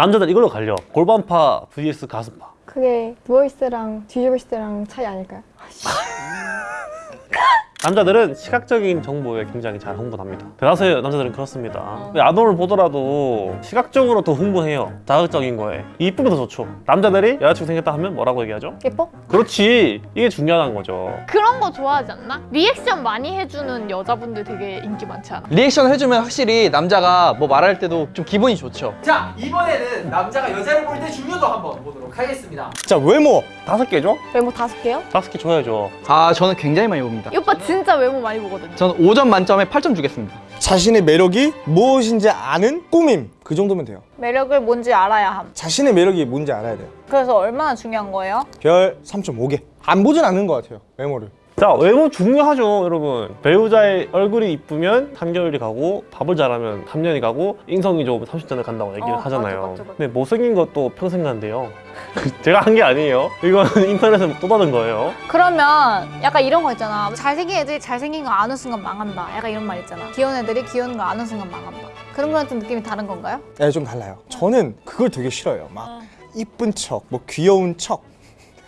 남자들 이걸로 갈려 골반파 vs 가슴파 그게 누워있을 때랑 뒤집어있을 때랑 차이 아닐까요? 남자들은 시각적인 정보에 굉장히 잘 흥분합니다. 대다수의 남자들은 그렇습니다. 야동을 보더라도 시각적으로 더 흥분해요. 자극적인 거에. 이쁘면 더 좋죠. 남자들이 여자친구 생겼다 하면 뭐라고 얘기하죠? 예뻐? 그렇지. 이게 중요한 거죠. 그런 거 좋아하지 않나? 리액션 많이 해주는 여자분들 되게 인기 많지 않아? 리액션 해주면 확실히 남자가 뭐 말할 때도 좀 기분이 좋죠. 자 이번에는 남자가 여자를 볼 때 중요도 한번 보도록 하겠습니다. 자 외모 다섯 개죠? 외모 다섯 개요? 다섯 개 줘야죠 아 저는 굉장히 많이 봅니다 이 오빠 진짜 외모 많이 보거든요. 저는 5점 만점에 8점 주겠습니다 자신의 매력이 무엇인지 아는 꾸밈 그 정도면 돼요 매력을 뭔지 알아야 함. 자신의 매력이 뭔지 알아야 돼요 그래서 얼마나 중요한 거예요? 별 3.5개 안 보진 않는 것 같아요 외모를 자 외모 중요하죠 여러분 배우자의 얼굴이 이쁘면 3개월이 가고 밥을 잘하면 3년이 가고 인성이 좋으면 30년을 간다고 얘기를 어, 하잖아요 맞아, 맞아, 맞아. 근데 못생긴 것도 평생 간대요 제가 한 게 아니에요 이거는 인터넷에서 또 받은 거예요 그러면 약간 이런 거 있잖아. 잘생긴 애들이 잘생긴 거 아는 순간 망한다. 약간 이런 말 있잖아. 귀여운 애들이 귀여운 거 아는 순간 망한다. 그런 거랑 좀 느낌이 다른 건가요? 네, 좀 달라요 저는 그걸 되게 싫어요 막 이쁜 척, 뭐 귀여운 척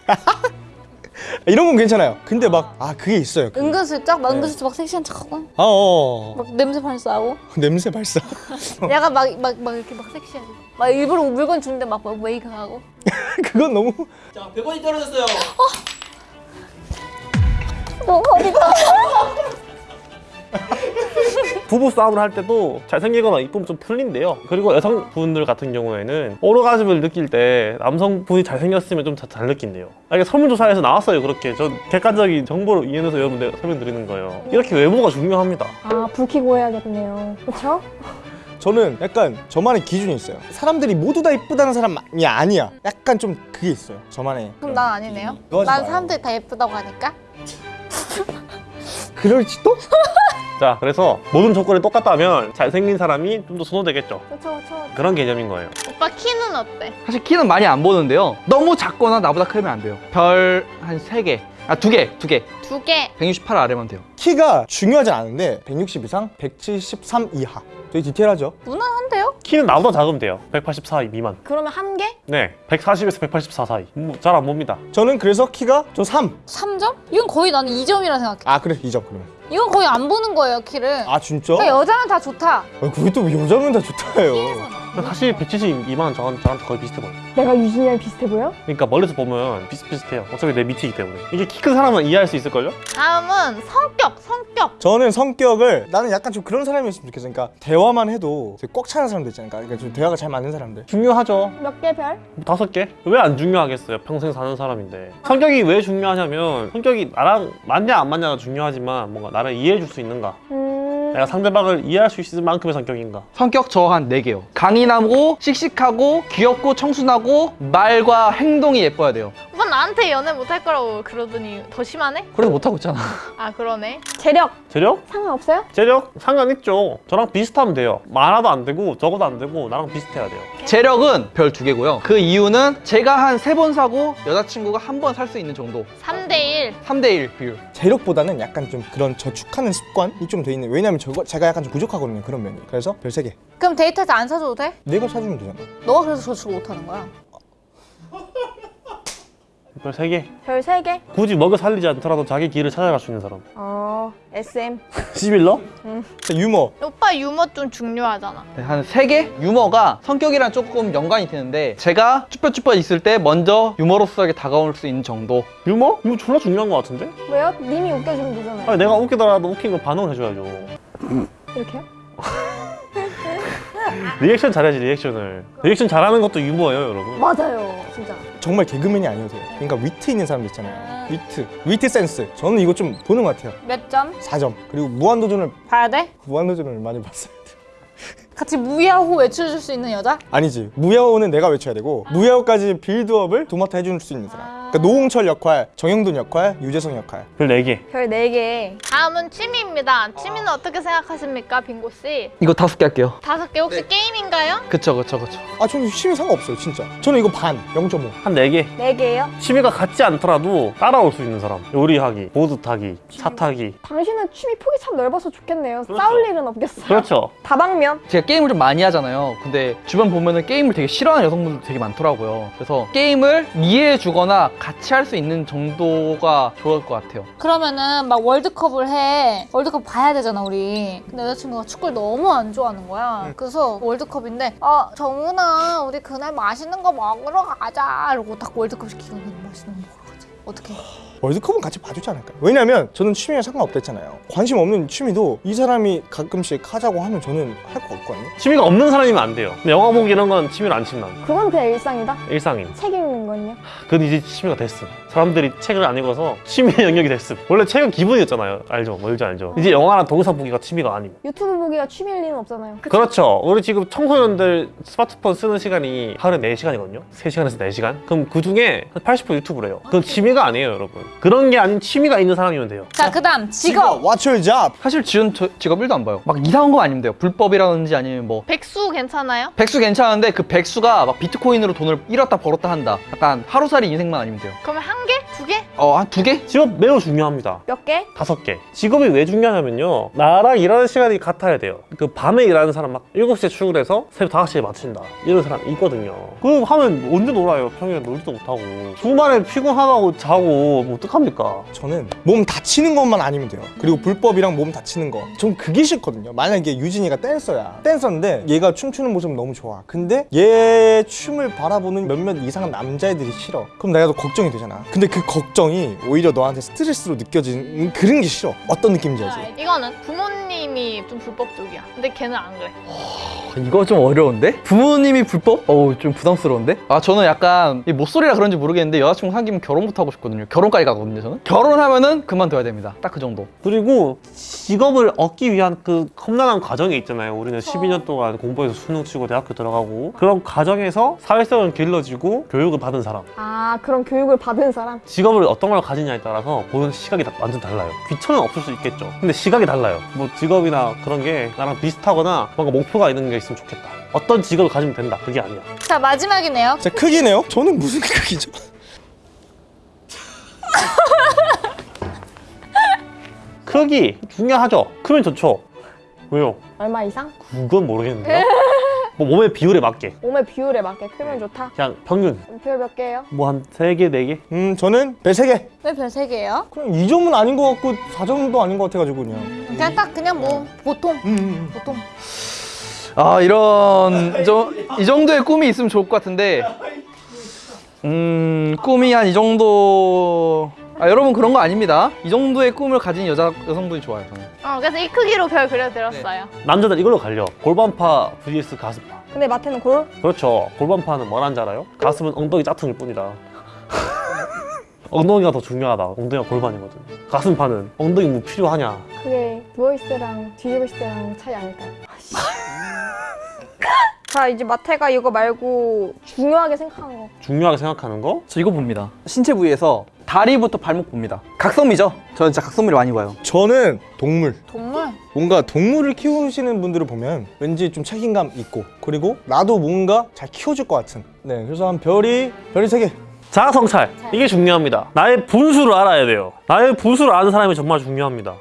이런 건 괜찮아요 근데 막 아 그게 있어요 그- 은근슬쩍 막 네. 은근슬쩍 막 섹시한 척하고 아, 어, 어. 막 냄새 발사하고 냄새 발사 약간 막 막 막 이렇게 막 섹시하게 막 일부러 물건 주는데 막 웨이크하고 그건 너무 자 100원이 떨어졌어요 부부 싸움을 할 때도 잘생기거나 이쁘면 좀 풀린대요. 그리고 여성분들 같은 경우에는 오르가즘을 느낄 때 남성분이 잘생겼으면 좀 잘 느낀대요. 아, 이게 설문조사에서 나왔어요 그렇게. 전 객관적인 정보를 이해해서 여러분들 설명드리는 거예요. 이렇게 외모가 중요합니다. 아, 불 켜고 해야겠네요. 그쵸? 저는 약간 저만의 기준이 있어요. 사람들이 모두 다 이쁘다는 사람이 아니야. 약간 좀 그게 있어요. 저만의 그럼 난 아니네요. 난. 사람들이 다 예쁘다고 하니까 그럴지도? 자 그래서 모든 조건이 똑같다면 잘생긴 사람이 좀 더 선호되겠죠 그쵸, 그쵸. 그런 개념인 거예요 오빠 키는 어때? 사실 키는 많이 안 보는데요 너무 작거나 나보다 크면 안 돼요 별한 3개 아 2개 2개 두 개. 168 아래만 돼요 키가 중요하진 않은데 160 이상, 173 이하 되게 디테일하죠? 무난한데요? 키는 나보다 작으면 돼요 184 미만 그러면 한 개? 네 140에서 184 사이 뭐, 잘 안 봅니다 저는 그래서 키가 좀 3. 3점? 이건 거의 나는 2점이라 생각해. 아 그래 2점 그러면. 이건 거의 안 보는 거예요, 키를. 아 진짜? 그러니까 여자는 다 좋다. 아, 그게 또 여자면 다 좋다요. 사실 170 미만 저한, 저한테 거의 비슷해 보여요 내가 유진이랑 비슷해 보여? 그러니까 멀리서 보면 비슷비슷해요 어차피 내 밑이기 때문에 이게 키 큰 사람은 이해할 수 있을걸요? 다음은 성격, 성격. 저는 성격을 나는 약간 좀 그런 사람이었으면 좋겠어. 그러니까 대화만 해도 되게 꽉 차는 사람들 있잖아요. 그러니까 좀 대화가 잘 맞는 사람들. 중요하죠 몇 개 별? 다섯 개? 왜 안 중요하겠어요? 평생 사는 사람인데 성격이 왜 중요하냐면 성격이 나랑 맞냐 안 맞냐가 중요하지만 뭔가 나를 이해해 줄 수 있는가? 음... 내가 상대방을 이해할 수 있을 만큼의 성격인가? 성격 저 한 4개요. 강인하고 씩씩하고 귀엽고 청순하고 말과 행동이 예뻐야 돼요 오빠 나한테 연애 못할 거라고 그러더니 더 심하네? 그래도 못하고 있잖아 아 그러네. 재력 재력? 상관없어요? 재력? 상관있죠 저랑 비슷하면 돼요 많아도 안 되고 적어도 안 되고 나랑 비슷해야 돼요 재력은 별 2개고요 그 이유는 제가 한 3번 사고 여자친구가 한 번 살 수 있는 정도 3대1. 3대1 비율 재력보다는 약간 좀 그런 저축하는 습관이 좀 돼 있는. 왜냐면 저거 제가 약간 좀 부족하거든요. 그런 면이. 그래서 별 3개. 그럼 데이트할 때안 사줘도 돼? 내가 사주면 되잖아. 너가 그래서 저축을 못하는 거야. 별세개별세 개? 굳이 먹여 살리지 않더라도 자기 길을 찾아갈 수 있는 사람 어... SM 시빌러? 자, 유머. 오빠 유머 좀 중요하잖아. 네, 한 3개? 유머가 성격이랑 조금 연관이 되는데 제가 쭈뼛쭈뼛 있을 때 먼저 유머러스하게 다가올 수 있는 정도 유머? 이거 졸라 중요한 것 같은데? 왜요? 님이 웃겨주면 되잖아요 아니 내가 웃기더라도 웃긴 거 반응을 해줘야죠 이렇게요? 리액션 잘해야지 리액션을 리액션 잘하는 것도 유머예요 여러분 맞아요 진짜 정말 개그맨이 아니어도 돼요. 그러니까 위트 있는 사람들 있잖아요. 위트. 위트 센스. 저는 이거 좀 보는 것 같아요. 몇 점? 4점. 그리고 무한도전을 봐야 돼? 무한도전을 많이 봤어요. 같이 무야호 외쳐줄 수 있는 여자? 아니지. 무야호는 내가 외쳐야 되고 무야호까지 빌드업을 도맡아 해줄 수 있는 사람. 아... 그러니까 노홍철 역할, 정형돈 역할, 유재석 역할. 별 4개. 별 4개. 다음은 취미입니다. 취미는 어떻게 생각하십니까, 빙고 씨? 이거 다섯 개 할게요. 다섯 개 혹시 게임인가요? 그쵸 그쵸 그쵸. 아 저는 취미 상관없어요 진짜. 저는 이거 반, 0.5. 한 4개. 4개예요? 취미가 같지 않더라도 따라올 수 있는 사람. 요리하기, 보드 타기, 차 타기. 당신은 취미 폭이 참 넓어서 좋겠네요. 그렇죠. 싸울 일은 없겠어요. 그렇죠. 다방면. 제가 게임을 좀 많이 하잖아요. 근데 주변 보면은 게임을 되게 싫어하는 여성분들 되게 많더라고요. 그래서 게임을 이해해 주거나 같이 할 수 있는 정도가 좋을 것 같아요. 그러면은 막 월드컵을 해. 월드컵 봐야 되잖아, 우리. 근데 여자친구가 축구를 너무 안 좋아하는 거야. 그래서 월드컵인데, 아, 정은아, 우리 그날 맛있는 거 먹으러 가자. 이러고 딱 월드컵 시키고 맛있는 거 먹으러 가자. 어떻게? 월드컵은 같이 봐주지 않을까요? 왜냐면 저는 취미가 상관없댔잖아요. 관심 없는 취미도 이 사람이 가끔씩 하자고 하면 저는 할 거 없거든요. 취미가 없는 사람이면 안 돼요. 근데 영화 보기 이런 건 취미로 안 친다. 그건 그냥 일상이다. 일상인. 책 읽는 건요. 그건 이제 취미가 됐음. 사람들이 책을 안 읽어서 취미 영역이 됐음. 원래 책은 기분이었잖아요. 알죠? 뭔지 알죠? 이제 영화랑 동영상 보기가 취미가 아니고. 유튜브 보기가 취미일 리는 없잖아요. 그렇죠. 우리 지금 청소년들 스마트폰 쓰는 시간이 하루에 4시간이거든요. 3시간에서 4시간. 그럼 그 중에 한 80% 유튜브래요. 그건 취미가 아니에요, 여러분. 그런 게 아닌 취미가 있는 사람이면 돼요. 자, 그 다음, 직업. What's your job? 사실 지은 저- 직업 1도 안 봐요. 막 이상한 거 아니면 돼요. 불법이라든지 아니면 뭐 백수 괜찮아요? 백수 괜찮은데 그 백수가 막 비트코인으로 돈을 잃었다 벌었다 한다. 약간 하루살이 인생만 아니면 돼요. 그러면 한 개? 두 개? 어, 한 두 개? 직업 매우 중요합니다. 몇 개? 다섯 개. 직업이 왜 중요하냐면요. 나랑 일하는 시간이 같아야 돼요. 그 밤에 일하는 사람 막 7시에 출근해서 새벽 5시에 마친다. 이런 사람 있거든요. 그럼 하면 언제 놀아요? 평일에 놀지도 못하고. 주말에 피곤하다고 자고 뭐 어떡합니까? 저는 몸 다치는 것만 아니면 돼요. 그리고 불법이랑 몸 다치는 거. 전 그게 싫거든요. 만약에 유진이가 댄서야. 댄서인데 얘가 춤추는 모습 너무 좋아. 근데 얘 춤을 바라보는 몇몇 이상한 남자애들이 싫어. 그럼 내가 더 걱정이 되잖아. 근데 그 걱정이 오히려 너한테 스트레스로 느껴지는 그런 게 싫어. 어떤 느낌인지 알지? 이거는 부모님이 좀 불법 쪽이야. 근데 걔는 안 그래. 이거 좀 어려운데? 부모님이 불법? 어우 좀 부담스러운데? 아 저는 약간 이 못소리라 그런지 모르겠는데 여자친구 사귀면 결혼부터 하고 싶거든요 결혼까지 가거든요 저는 결혼하면은 그만둬야 됩니다 딱 그 정도 그리고 직업을 얻기 위한 그 험난한 과정이 있잖아요. 우리는 12년 동안 공부해서 수능 치고 대학교 들어가고 그런 과정에서 사회성을 길러지고 교육을 받은 사람. 아 그런 교육을 받은 사람. 직업을 어떤 걸 가지냐에 따라서 보는 시각이 다 완전 달라요. 귀천은 없을 수 있겠죠. 근데 시각이 달라요. 뭐 직업이나 그런 게 나랑 비슷하거나 뭔가 목표가 있는 게 있으면 좋겠다. 어떤 직업을 가지면 된다. 그게 아니야. 자, 마지막이네요. 자 크기네요. 저는 무슨 크기죠? 크기 중요하죠. 크면 좋죠. 왜요? 얼마 이상? 그건 모르겠는데요. 뭐 몸의 비율에 맞게 몸의 비율에 맞게 크면 좋다. 그냥 평균 비율 몇 개예요? 뭐 한 세개네개음 저는 별 3개. 왜 별 세 개예요? 그냥 2점은 아닌 것 같고 4점도 아닌 것 같아가지고 그냥. 그냥 딱 그냥 뭐 보통 음, 음. 보통 아 이런 저, 이 정도의 꿈이 있으면 좋을 것 같은데 음 꿈이 한 이 정도 아 여러분 그런 거 아닙니다 이 정도의 꿈을 가진 여자 여성분이 좋아요 저는 어, 그래서 이 크기로 별 그려드렸어요. 남자들 이걸로 갈려. 골반파 vs 가슴파. 근데 마태는 골? 그렇죠. 골반파는 뭐라는지 알아요? 가슴은 엉덩이 짜퉁일 뿐이다. 엉덩이가 더 중요하다. 엉덩이가 골반이거든. 가슴파는 엉덩이 뭐 필요하냐? 그게 누워있을 때랑 뒤집어있을 때랑 차이 아닐까요? 아씨. 자 이제 마태가 이거 말고 중요하게 생각하는 거. 중요하게 생각하는 거? 저 이거 봅니다 신체 부위에서 다리부터 발목 봅니다 각성미죠 저는 진짜 각성미를 많이 봐요 저는 동물. 동물 뭔가 동물을 키우시는 분들을 보면 왠지 좀 책임감 있고 그리고 나도 뭔가 잘 키워줄 것 같은 네 그래서 한 별이 별이 세개 자아 성찰. 이게 중요합니다. 나의 분수를 알아야 돼요. 나의 분수를 아는 사람이 정말 중요합니다.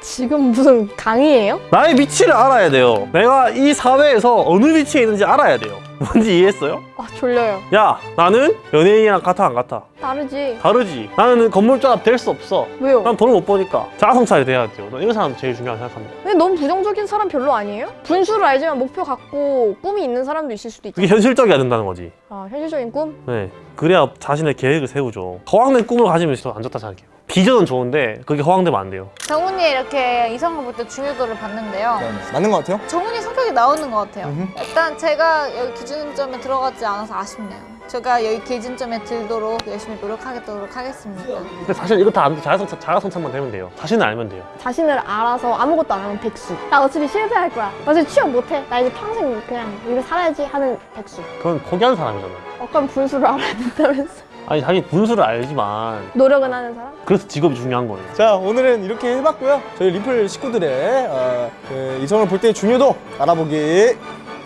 지금 무슨 강의예요? 나의 위치를 알아야 돼요. 내가 이 사회에서 어느 위치에 있는지 알아야 돼요. 뭔지 이해했어요? 아 졸려요. 야, 나는 연예인이랑 같아 안 같아? 다르지. 다르지. 나는 건물주가 될수 없어. 왜요? 난 돈을 못 버니까 자아 성찰이 돼야 돼요. 난 이런 사람 제일 중요하게 생각합니다. 근데 너무 부정적인 사람 별로 아니에요? 분수를 알지만 목표 갖고 꿈이 있는 사람도 있을 수도 있잖아. 그게 현실적이어야 된다는 거지. 아 현실적인 꿈? 네. 그래야 자신의 계획을 세우죠. 허황된 꿈을 가지면 안 좋다 생각해요. 비전은 좋은데 그게 허황되면 안 돼요. 정훈이 이렇게 이성을 볼때 중요도를 봤는데요. 맞는 것 같아요? 정훈이 성격이 나오는 것 같아요. 음흠. 일단 제가 여기 기준점에 들어가지 않아서 아쉽네요. 제가 여기 기준점에 들도록 열심히 노력하도록 하겠습니다. 근데 사실 이거 다안 돼. 자아 성찰, 자아 성찰만 되면 돼요. 자신을 알면 돼요. 자신을 알아서 아무것도 안 하면 백수. 나 어차피 실패할 거야. 나 어차피 취업 못해. 나 이제 평생 그냥 이렇게 살아야지 하는 백수. 그건 포기하는 사람이잖아. 어떤 분수를 알아야 된다면서. 아니 자기 분수를 알지만 노력은 하는 사람? 그래서 직업이 중요한 거예요. 자 오늘은 이렇게 해봤고요 저희 리플 식구들의 어, 그 이성을 볼 때의 중요도 알아보기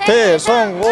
대성공